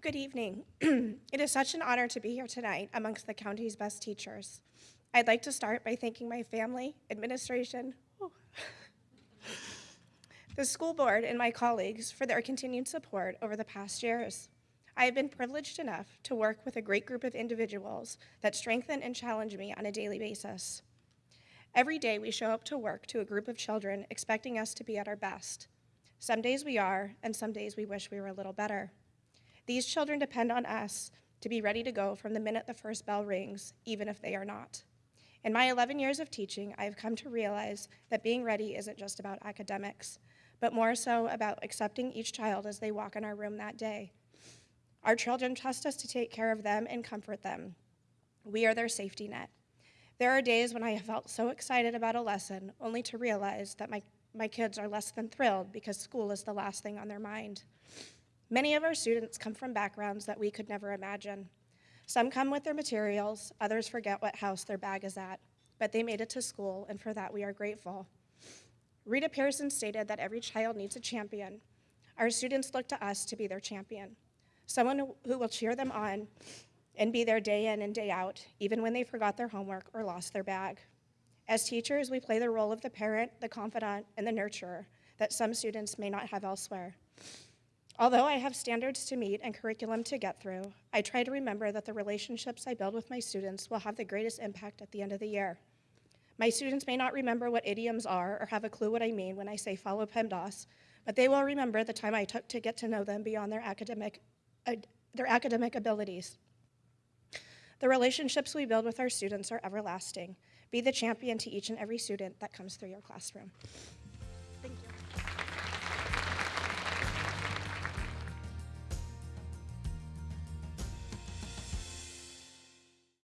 Good evening. it is such an honor to be here tonight amongst the county's best teachers. I'd like to start by thanking my family, administration, the school board, and my colleagues for their continued support over the past years. I have been privileged enough to work with a great group of individuals that strengthen and challenge me on a daily basis. Every day we show up to work to a group of children expecting us to be at our best. Some days we are, and some days we wish we were a little better. These children depend on us to be ready to go from the minute the first bell rings, even if they are not. In my 11 years of teaching, I have come to realize that being ready isn't just about academics, but more so about accepting each child as they walk in our room that day. Our children trust us to take care of them and comfort them. We are their safety net. There are days when I have felt so excited about a lesson, only to realize that my, my kids are less than thrilled because school is the last thing on their mind. Many of our students come from backgrounds that we could never imagine. Some come with their materials, others forget what house their bag is at, but they made it to school, and for that we are grateful. Rita Pierson stated that every child needs a champion. Our students look to us to be their champion, someone who will cheer them on and be there day in and day out, even when they forgot their homework or lost their bag. As teachers, we play the role of the parent, the confidant, and the nurturer that some students may not have elsewhere. Although I have standards to meet and curriculum to get through, I try to remember that the relationships I build with my students will have the greatest impact at the end of the year. My students may not remember what idioms are or have a clue what I mean when I say follow PEMDAS, but they will remember the time I took to get to know them beyond their academic, uh, their academic abilities. The relationships we build with our students are everlasting. Be the champion to each and every student that comes through your classroom.